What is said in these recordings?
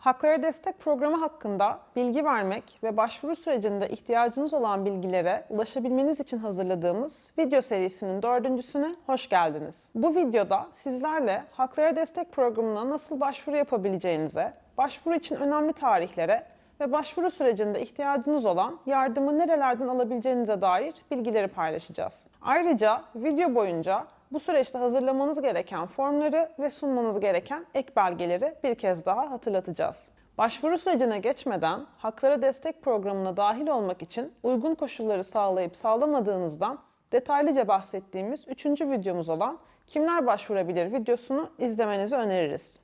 Haklara Destek Programı hakkında bilgi vermek ve başvuru sürecinde ihtiyacınız olan bilgilere ulaşabilmeniz için hazırladığımız video serisinin dördüncüsüne hoş geldiniz. Bu videoda sizlerle Haklara Destek Programı'na nasıl başvuru yapabileceğinize, başvuru için önemli tarihlere ve başvuru sürecinde ihtiyacınız olan yardımı nerelerden alabileceğinize dair bilgileri paylaşacağız. Ayrıca video boyunca bu süreçte hazırlamanız gereken formları ve sunmanız gereken ek belgeleri bir kez daha hatırlatacağız. Başvuru sürecine geçmeden Haklara Destek Programı'na dahil olmak için uygun koşulları sağlayıp sağlamadığınızdan detaylıca bahsettiğimiz 3. videomuz olan Kimler Başvurabilir videosunu izlemenizi öneririz.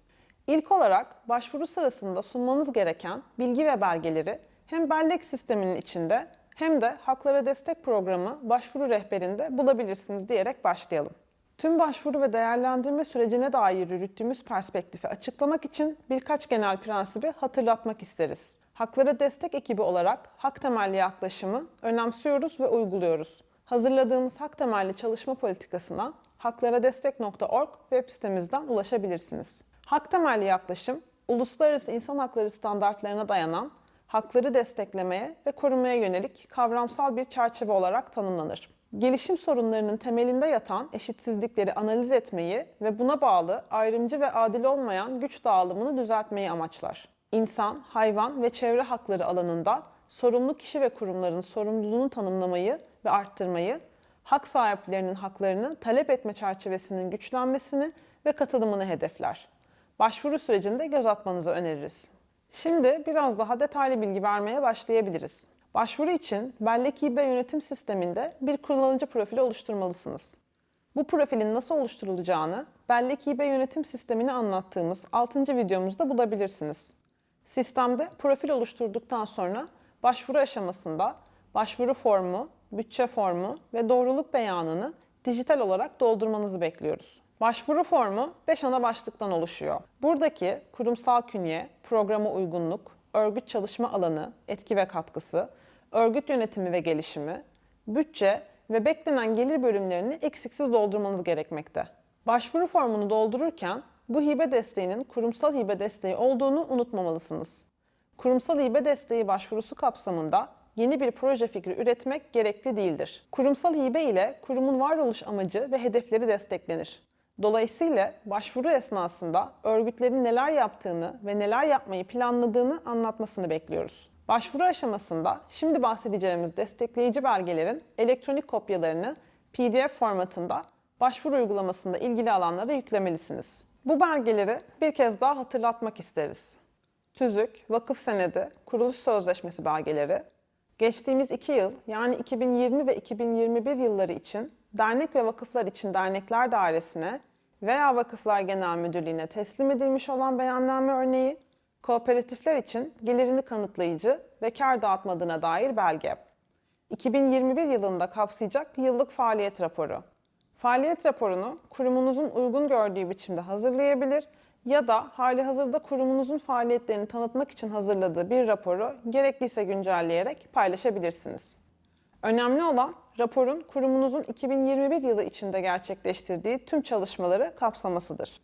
İlk olarak başvuru sırasında sunmanız gereken bilgi ve belgeleri hem bellek sisteminin içinde hem de Haklara Destek Programı başvuru rehberinde bulabilirsiniz diyerek başlayalım. Tüm başvuru ve değerlendirme sürecine dair yürüttüğümüz perspektifi açıklamak için birkaç genel prensibi hatırlatmak isteriz. Haklara destek ekibi olarak hak temelli yaklaşımı önemsiyoruz ve uyguluyoruz. Hazırladığımız hak temelli çalışma politikasına haklaradestek.org web sitemizden ulaşabilirsiniz. Hak temelli yaklaşım, uluslararası insan hakları standartlarına dayanan, hakları desteklemeye ve korumaya yönelik kavramsal bir çerçeve olarak tanımlanır. Gelişim sorunlarının temelinde yatan eşitsizlikleri analiz etmeyi ve buna bağlı ayrımcı ve adil olmayan güç dağılımını düzeltmeyi amaçlar. İnsan, hayvan ve çevre hakları alanında sorumlu kişi ve kurumların sorumluluğunu tanımlamayı ve arttırmayı, hak sahiplerinin haklarını talep etme çerçevesinin güçlenmesini ve katılımını hedefler. Başvuru sürecinde göz atmanızı öneririz. Şimdi biraz daha detaylı bilgi vermeye başlayabiliriz. Başvuru için Bellek İB yönetim sisteminde bir kullanıcı profili oluşturmalısınız. Bu profilin nasıl oluşturulacağını Bellek İB yönetim sistemini anlattığımız 6. videomuzda bulabilirsiniz. Sistemde profil oluşturduktan sonra başvuru aşamasında başvuru formu, bütçe formu ve doğruluk beyanını dijital olarak doldurmanızı bekliyoruz. Başvuru formu 5 ana başlıktan oluşuyor. Buradaki kurumsal künye, programa uygunluk, örgüt çalışma alanı, etki ve katkısı, örgüt yönetimi ve gelişimi, bütçe ve beklenen gelir bölümlerini eksiksiz doldurmanız gerekmekte. Başvuru formunu doldururken bu hibe desteğinin kurumsal hibe desteği olduğunu unutmamalısınız. Kurumsal hibe desteği başvurusu kapsamında yeni bir proje fikri üretmek gerekli değildir. Kurumsal hibe ile kurumun varoluş amacı ve hedefleri desteklenir. Dolayısıyla başvuru esnasında örgütlerin neler yaptığını ve neler yapmayı planladığını anlatmasını bekliyoruz. Başvuru aşamasında şimdi bahsedeceğimiz destekleyici belgelerin elektronik kopyalarını PDF formatında başvuru uygulamasında ilgili alanlara yüklemelisiniz. Bu belgeleri bir kez daha hatırlatmak isteriz. TÜZÜK, vakıf senedi, kuruluş sözleşmesi belgeleri, geçtiğimiz iki yıl yani 2020 ve 2021 yılları için dernek ve vakıflar için dernekler dairesine veya vakıflar genel müdürlüğüne teslim edilmiş olan beyanname örneği, kooperatifler için gelirini kanıtlayıcı ve kar dağıtmadığına dair belge. 2021 yılında kapsayacak yıllık faaliyet raporu. Faaliyet raporunu kurumunuzun uygun gördüğü biçimde hazırlayabilir ya da hali hazırda kurumunuzun faaliyetlerini tanıtmak için hazırladığı bir raporu gerekliyse güncelleyerek paylaşabilirsiniz. Önemli olan raporun kurumunuzun 2021 yılı içinde gerçekleştirdiği tüm çalışmaları kapsamasıdır.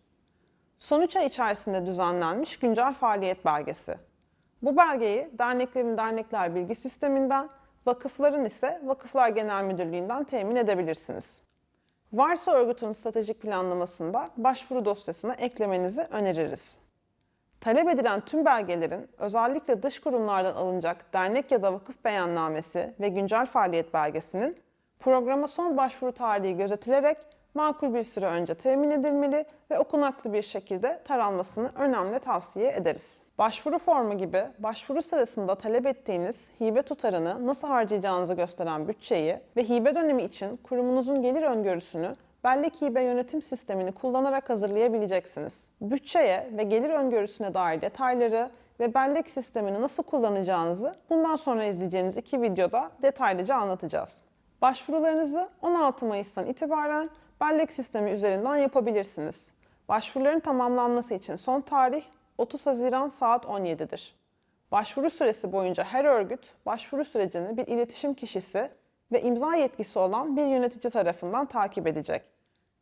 Son 3 ay içerisinde düzenlenmiş güncel faaliyet belgesi. Bu belgeyi derneklerin dernekler bilgi sisteminden, vakıfların ise Vakıflar Genel Müdürlüğü'nden temin edebilirsiniz. Varsa örgütün stratejik planlamasında başvuru dosyasına eklemenizi öneririz. Talep edilen tüm belgelerin özellikle dış kurumlardan alınacak dernek ya da vakıf beyannamesi ve güncel faaliyet belgesinin programa son başvuru tarihi gözetilerek makul bir süre önce temin edilmeli ve okunaklı bir şekilde taranmasını önemli tavsiye ederiz. Başvuru formu gibi başvuru sırasında talep ettiğiniz hibe tutarını nasıl harcayacağınızı gösteren bütçeyi ve hibe dönemi için kurumunuzun gelir öngörüsünü bellek hibe yönetim sistemini kullanarak hazırlayabileceksiniz. Bütçeye ve gelir öngörüsüne dair detayları ve bellek sistemini nasıl kullanacağınızı bundan sonra izleyeceğiniz iki videoda detaylıca anlatacağız. Başvurularınızı 16 Mayıs'tan itibaren bellek sistemi üzerinden yapabilirsiniz. Başvuruların tamamlanması için son tarih 30 Haziran saat 17'dir. Başvuru süresi boyunca her örgüt başvuru sürecini bir iletişim kişisi ve imza yetkisi olan bir yönetici tarafından takip edecek.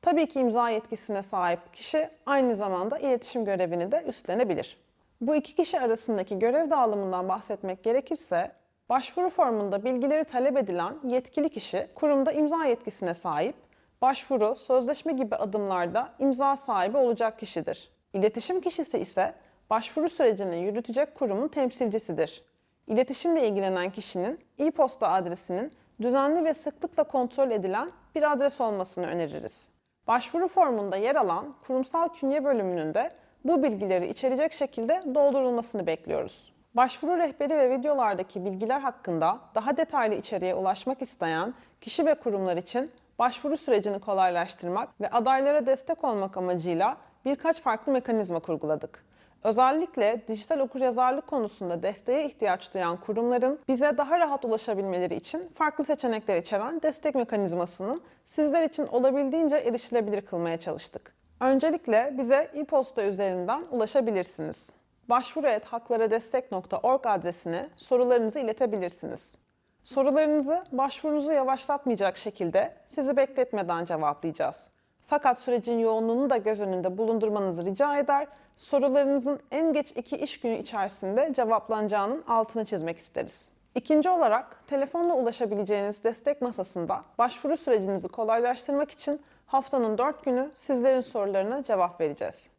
Tabii ki imza yetkisine sahip kişi aynı zamanda iletişim görevini de üstlenebilir. Bu iki kişi arasındaki görev dağılımından bahsetmek gerekirse, başvuru formunda bilgileri talep edilen yetkili kişi kurumda imza yetkisine sahip, başvuru, sözleşme gibi adımlarda imza sahibi olacak kişidir. İletişim kişisi ise başvuru sürecini yürütecek kurumun temsilcisidir. İletişimle ilgilenen kişinin e-posta adresinin düzenli ve sıklıkla kontrol edilen bir adres olmasını öneririz. Başvuru formunda yer alan kurumsal künye bölümünün de bu bilgileri içerecek şekilde doldurulmasını bekliyoruz. Başvuru rehberi ve videolardaki bilgiler hakkında daha detaylı içeriğe ulaşmak isteyen kişi ve kurumlar için başvuru sürecini kolaylaştırmak ve adaylara destek olmak amacıyla birkaç farklı mekanizma kurguladık. Özellikle dijital okuryazarlık konusunda desteğe ihtiyaç duyan kurumların bize daha rahat ulaşabilmeleri için farklı seçenekler içeren destek mekanizmasını sizler için olabildiğince erişilebilir kılmaya çalıştık. Öncelikle bize e-posta üzerinden ulaşabilirsiniz. başvuru.haklaradestek.org adresine sorularınızı iletebilirsiniz. Sorularınızı başvurunuzu yavaşlatmayacak şekilde sizi bekletmeden cevaplayacağız. Fakat sürecin yoğunluğunu da göz önünde bulundurmanızı rica eder, sorularınızın en geç iki iş günü içerisinde cevaplanacağının altını çizmek isteriz. İkinci olarak telefonla ulaşabileceğiniz destek masasında başvuru sürecinizi kolaylaştırmak için haftanın 4 günü sizlerin sorularına cevap vereceğiz.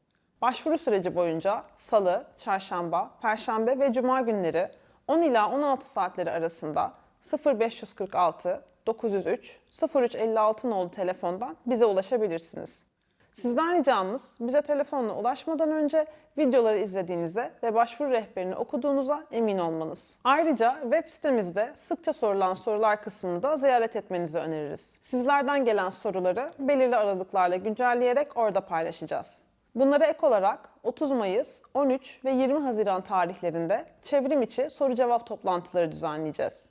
Başvuru süreci boyunca salı, çarşamba, perşembe ve cuma günleri 10 ila 16 saatleri arasında 0546 903 0356 nolu telefondan bize ulaşabilirsiniz. Sizden ricamız bize telefonla ulaşmadan önce videoları izlediğinize ve başvuru rehberini okuduğunuza emin olmanız. Ayrıca web sitemizde sıkça sorulan sorular kısmını da ziyaret etmenizi öneririz. Sizlerden gelen soruları belirli aralıklarla güncelleyerek orada paylaşacağız. Bunlara ek olarak 30 Mayıs, 13 ve 20 Haziran tarihlerinde çevrim içi soru cevap toplantıları düzenleyeceğiz.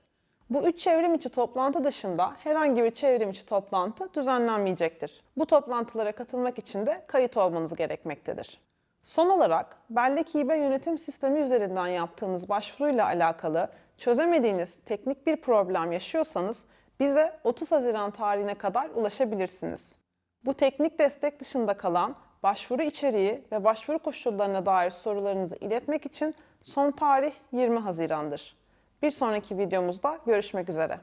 Bu üç çevrim içi toplantı dışında herhangi bir çevrim içi toplantı düzenlenmeyecektir. Bu toplantılara katılmak için de kayıt olmanız gerekmektedir. Son olarak bellek hibe yönetim sistemi üzerinden yaptığınız başvuruyla alakalı çözemediğiniz teknik bir problem yaşıyorsanız bize 30 Haziran tarihine kadar ulaşabilirsiniz. Bu teknik destek dışında kalan başvuru içeriği ve başvuru koşullarına dair sorularınızı iletmek için son tarih 20 Haziran'dır. Bir sonraki videomuzda görüşmek üzere.